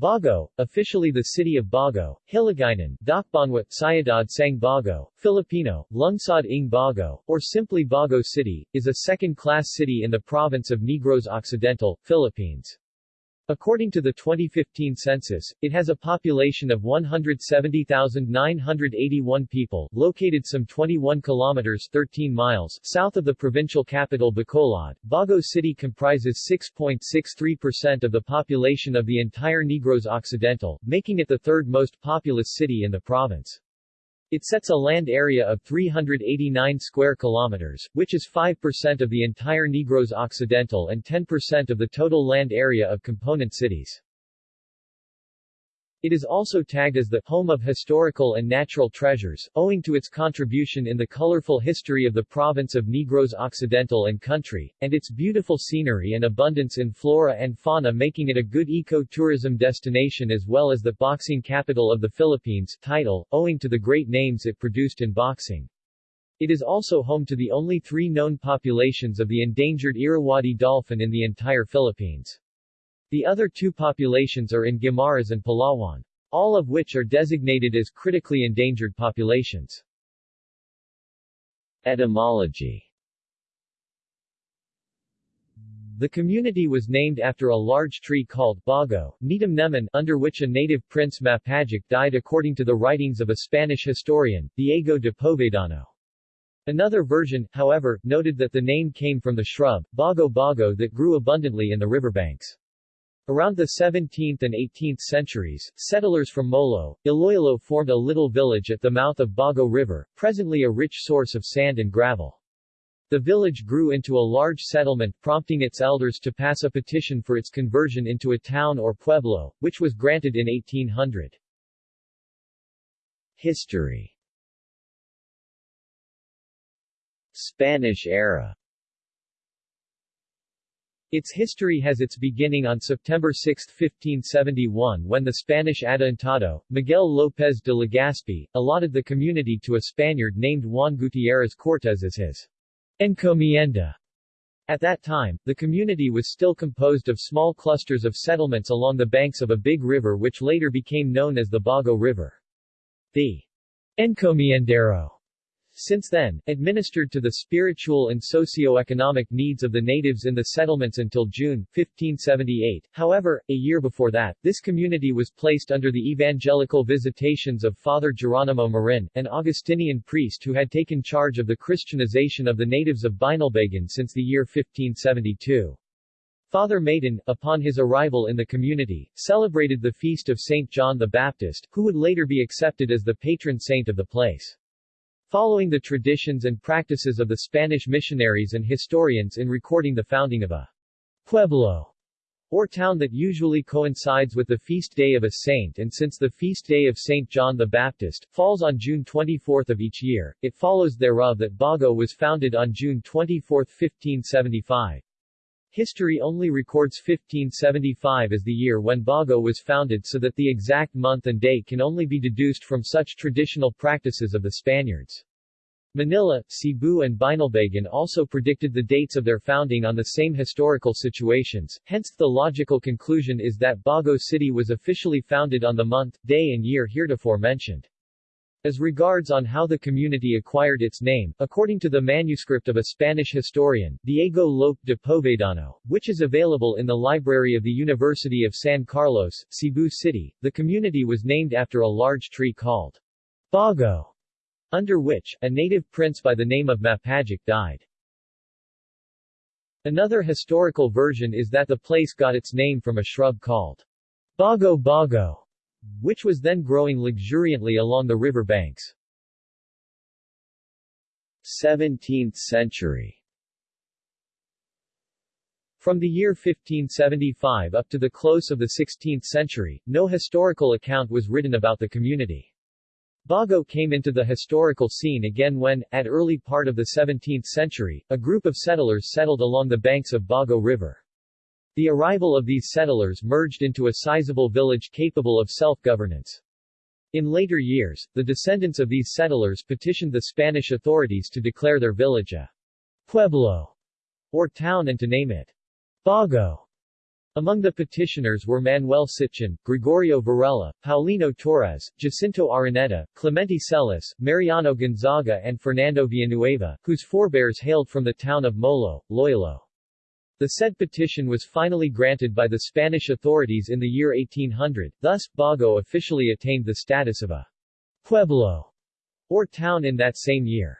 Bago, officially the city of Bago, Hiligaynon, Dakbanwa, Syudad Sang Bago, Filipino, Lungsod ng Bago, or simply Bago City, is a second-class city in the province of Negros Occidental, Philippines. According to the 2015 census, it has a population of 170,981 people, located some 21 kilometers 13 miles south of the provincial capital Bacolod. Bago City comprises 6.63% of the population of the entire Negros Occidental, making it the third most populous city in the province. It sets a land area of 389 square kilometers, which is 5% of the entire Negros Occidental and 10% of the total land area of component cities. It is also tagged as the home of historical and natural treasures, owing to its contribution in the colorful history of the province of Negros Occidental and country, and its beautiful scenery and abundance in flora and fauna making it a good eco-tourism destination as well as the boxing capital of the Philippines title, owing to the great names it produced in boxing. It is also home to the only three known populations of the endangered Irrawaddy dolphin in the entire Philippines. The other two populations are in Guimaras and Palawan, all of which are designated as critically endangered populations. Etymology The community was named after a large tree called Bago, Neman, under which a native prince Mapajac died according to the writings of a Spanish historian, Diego de Povedano. Another version, however, noted that the name came from the shrub, Bago Bago that grew abundantly in the riverbanks. Around the 17th and 18th centuries, settlers from Molo, Iloilo formed a little village at the mouth of Bago River, presently a rich source of sand and gravel. The village grew into a large settlement prompting its elders to pass a petition for its conversion into a town or pueblo, which was granted in 1800. History Spanish era its history has its beginning on September 6, 1571 when the Spanish Adelantado, Miguel López de Legazpi, allotted the community to a Spaniard named Juan Gutierrez Cortés as his encomienda. At that time, the community was still composed of small clusters of settlements along the banks of a big river which later became known as the Bago River. The encomiendero since then, administered to the spiritual and socio-economic needs of the natives in the settlements until June, 1578. However, a year before that, this community was placed under the evangelical visitations of Father Geronimo Marin, an Augustinian priest who had taken charge of the Christianization of the natives of Binalbagan since the year 1572. Father Marin, upon his arrival in the community, celebrated the feast of St. John the Baptist, who would later be accepted as the patron saint of the place. Following the traditions and practices of the Spanish missionaries and historians in recording the founding of a pueblo, or town that usually coincides with the feast day of a saint and since the feast day of St. John the Baptist, falls on June 24 of each year, it follows thereof that Bago was founded on June 24, 1575. History only records 1575 as the year when Bago was founded so that the exact month and day can only be deduced from such traditional practices of the Spaniards. Manila, Cebu and Binalbagan also predicted the dates of their founding on the same historical situations, hence the logical conclusion is that Bago City was officially founded on the month, day and year heretofore mentioned. As regards on how the community acquired its name, according to the manuscript of a Spanish historian, Diego Lope de Povedano, which is available in the library of the University of San Carlos, Cebu City, the community was named after a large tree called Bago, under which, a native prince by the name of Mapajac died. Another historical version is that the place got its name from a shrub called Bago Bago, which was then growing luxuriantly along the river banks. 17th century From the year 1575 up to the close of the 16th century, no historical account was written about the community. Bago came into the historical scene again when, at early part of the 17th century, a group of settlers settled along the banks of Bago River. The arrival of these settlers merged into a sizable village capable of self-governance. In later years, the descendants of these settlers petitioned the Spanish authorities to declare their village a pueblo, or town and to name it Bago. Among the petitioners were Manuel Sitchin, Gregorio Varela, Paulino Torres, Jacinto Araneta, Clemente Celis, Mariano Gonzaga and Fernando Villanueva, whose forebears hailed from the town of Molo, Iloilo. The said petition was finally granted by the Spanish authorities in the year 1800, thus, Bago officially attained the status of a pueblo, or town in that same year.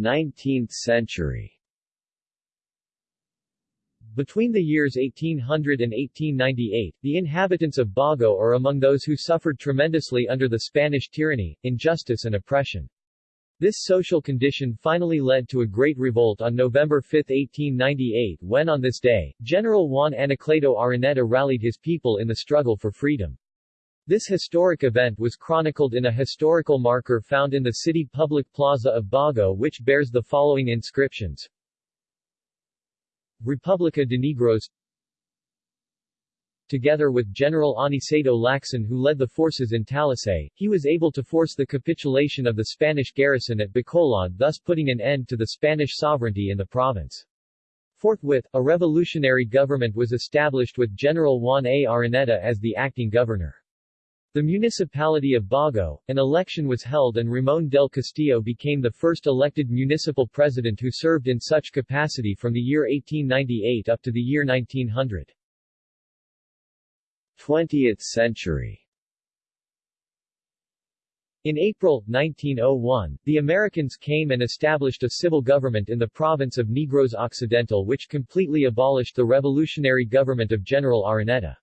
19th century between the years 1800 and 1898, the inhabitants of Bago are among those who suffered tremendously under the Spanish tyranny, injustice and oppression. This social condition finally led to a great revolt on November 5, 1898 when on this day, General Juan Anacleto Araneta rallied his people in the struggle for freedom. This historic event was chronicled in a historical marker found in the city public plaza of Bago which bears the following inscriptions. Republica de Negros Together with General Aniceto Lacson who led the forces in Talisay, he was able to force the capitulation of the Spanish garrison at Bacolod thus putting an end to the Spanish sovereignty in the province. Forthwith, a revolutionary government was established with General Juan A. Araneta as the acting governor. The municipality of Bago, an election was held and Ramon del Castillo became the first elected municipal president who served in such capacity from the year 1898 up to the year 1900. 20th century in April, 1901, the Americans came and established a civil government in the province of Negros Occidental which completely abolished the revolutionary government of General Araneta.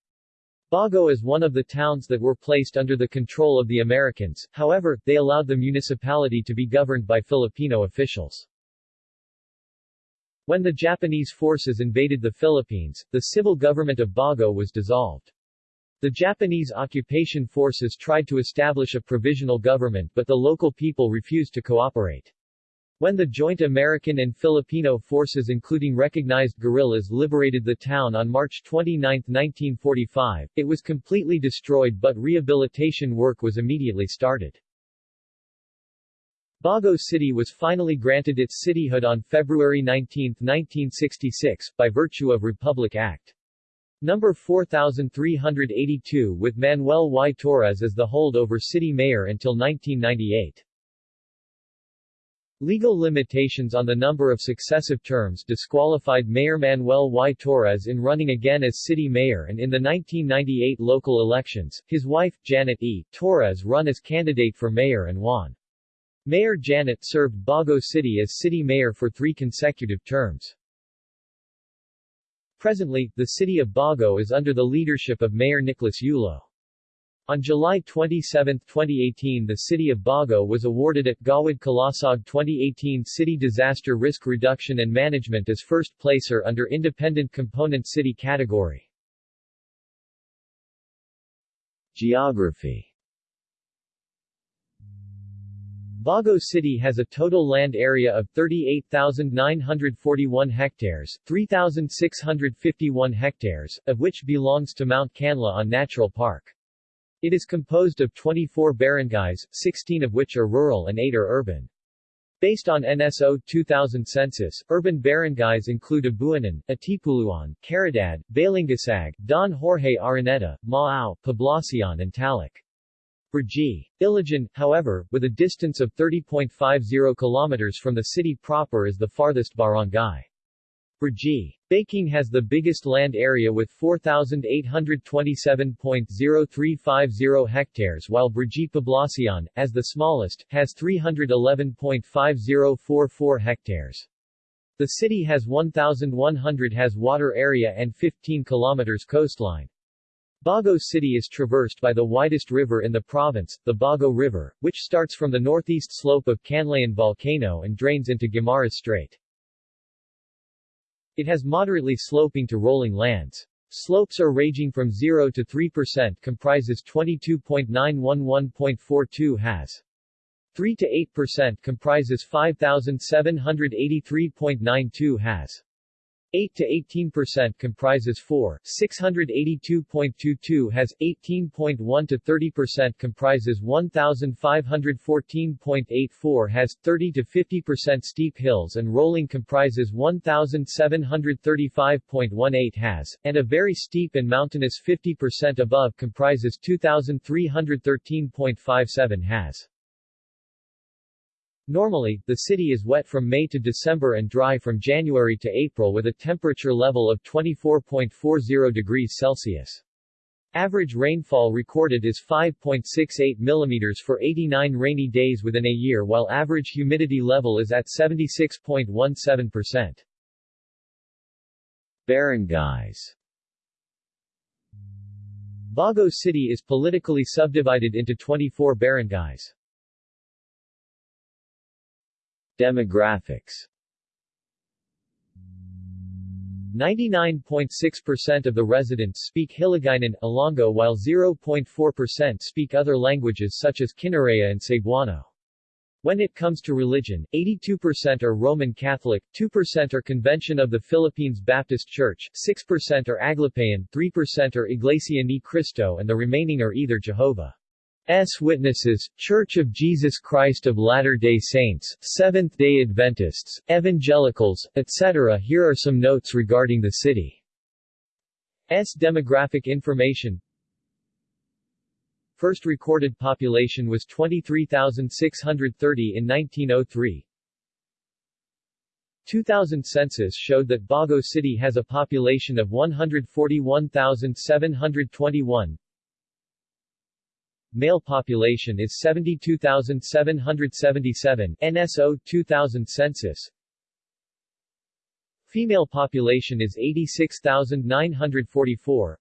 Bago is one of the towns that were placed under the control of the Americans, however, they allowed the municipality to be governed by Filipino officials. When the Japanese forces invaded the Philippines, the civil government of Bago was dissolved. The Japanese occupation forces tried to establish a provisional government but the local people refused to cooperate. When the joint American and Filipino forces including recognized guerrillas liberated the town on March 29, 1945, it was completely destroyed but rehabilitation work was immediately started. Bago City was finally granted its cityhood on February 19, 1966, by virtue of Republic Act. Number 4382 with Manuel Y. Torres as the holdover city mayor until 1998. Legal limitations on the number of successive terms disqualified Mayor Manuel Y. Torres in running again as city mayor and in the 1998 local elections, his wife, Janet E. Torres run as candidate for mayor and won. Mayor Janet served Bago City as city mayor for three consecutive terms. Presently, the city of Bago is under the leadership of Mayor Nicholas Yulo. On July 27, 2018 the city of Bago was awarded at Gawad Kalasag 2018 City Disaster Risk Reduction and Management as first placer under Independent Component City category. Geography Bago City has a total land area of 38,941 hectares, 3,651 hectares, of which belongs to Mount Canlaon Natural Park. It is composed of 24 barangays, 16 of which are rural and 8 are urban. Based on NSO 2000 census, urban barangays include Abuanan, Atipuluan, Caridad, Balingasag, Don Jorge Araneta, Maao, Poblacion and Taloc. Brgy. Ilijan, however, with a distance of 30.50 kilometers from the city proper is the farthest barangay. Brgy. Baking has the biggest land area with 4,827.0350 hectares while Brgy Poblacion, as the smallest, has 311.5044 hectares. The city has 1,100 has water area and 15 kilometers coastline. Bago City is traversed by the widest river in the province, the Bago River, which starts from the northeast slope of Canlaon Volcano and drains into Guimaras Strait. It has moderately sloping to rolling lands. Slopes are ranging from 0 to 3% comprises 22.911.42 has. 3 to 8% comprises 5,783.92 has. 8 to 18% comprises 4, 682.22 has 18.1 to 30% comprises 1514.84 has 30 to 50% steep hills and rolling comprises 1735.18 has and a very steep and mountainous 50% above comprises 2313.57 has. Normally, the city is wet from May to December and dry from January to April with a temperature level of 24.40 degrees Celsius. Average rainfall recorded is 5.68 mm for 89 rainy days within a year while average humidity level is at 76.17%. Barangays Bago City is politically subdivided into 24 barangays. Demographics 99.6% of the residents speak Hiligaynon, Ilonggo while 0.4% speak other languages such as Kinaray and Cebuano. When it comes to religion, 82% are Roman Catholic, 2% are Convention of the Philippines Baptist Church, 6% are Aglipayan, 3% are Iglesia ni Cristo and the remaining are either Jehovah. S. Witnesses, Church of Jesus Christ of Latter-day Saints, Seventh-day Adventists, Evangelicals, etc. Here are some notes regarding the city's demographic information. First recorded population was 23,630 in 1903. 2000 census showed that Bago City has a population of 141,721, Male population is 72,777 NSO 2000 census. Female population is 86,944.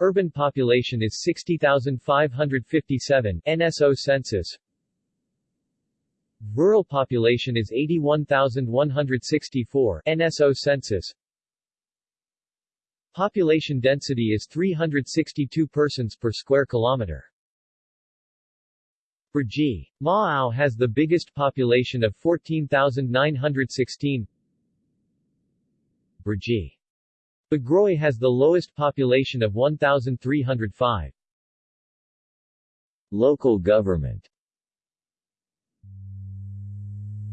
Urban population is 60,557 NSO census. Rural population is 81,164 NSO census. Population density is 362 persons per square kilometer. Brgy. Maao has the biggest population of 14,916. Brgy. Bagroy has the lowest population of 1,305. Local government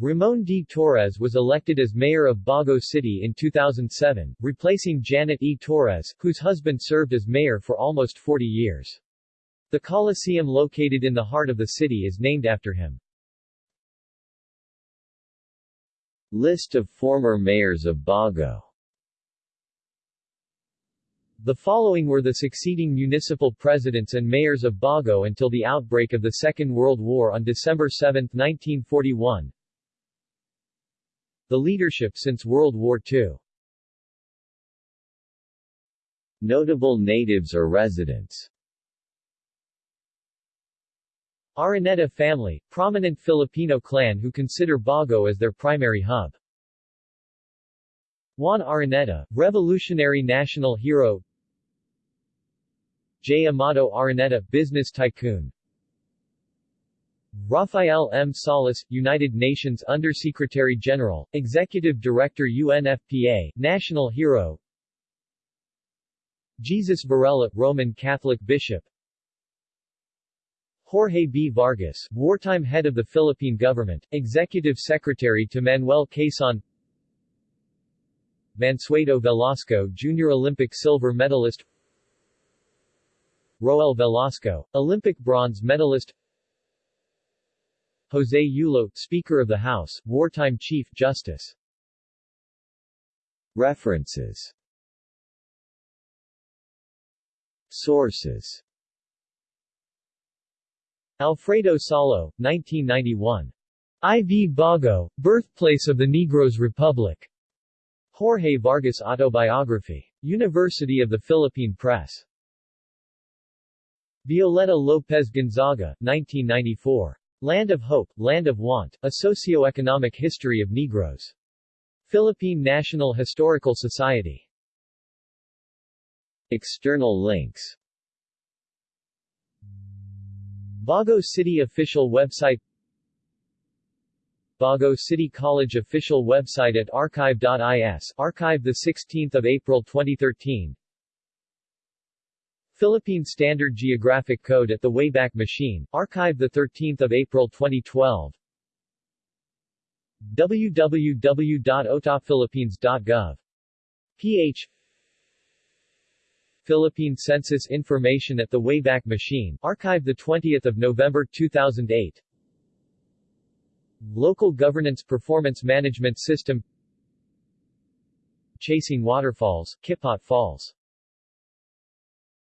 Ramon D. Torres was elected as mayor of Bago City in 2007, replacing Janet E. Torres, whose husband served as mayor for almost 40 years. The Coliseum located in the heart of the city is named after him. List of former mayors of Bago The following were the succeeding municipal presidents and mayors of Bago until the outbreak of the Second World War on December 7, 1941. The leadership since World War II Notable natives or residents Araneta family, prominent Filipino clan who consider Bago as their primary hub. Juan Araneta, revolutionary national hero J. Amado Araneta, business tycoon Rafael M. Salas, United Nations Undersecretary General, Executive Director UNFPA, National Hero. Jesus Varela, Roman Catholic Bishop. Jorge B. Vargas, wartime head of the Philippine government, Executive Secretary to Manuel Quezon. Mansueto Velasco Junior Olympic silver medalist. Roel Velasco, Olympic bronze medalist Jose Yulo, Speaker of the House, wartime Chief Justice. References Sources Alfredo Salo, 1991. I.V. Bago, Birthplace of the Negros Republic. Jorge Vargas Autobiography. University of the Philippine Press. Violeta López Gonzaga, 1994. Land of Hope, Land of Want, A Socioeconomic History of Negros. Philippine National Historical Society. External links Bago City official website Bago City College official website at archive.is archive 16 April 2013 Philippine Standard Geographic Code at the Wayback Machine, archive 13 April 2012 www.otapphilippines.gov. ph Philippine Census Information at the Wayback Machine, archive 20 November 2008 Local Governance Performance Management System. Chasing Waterfalls, Kipot Falls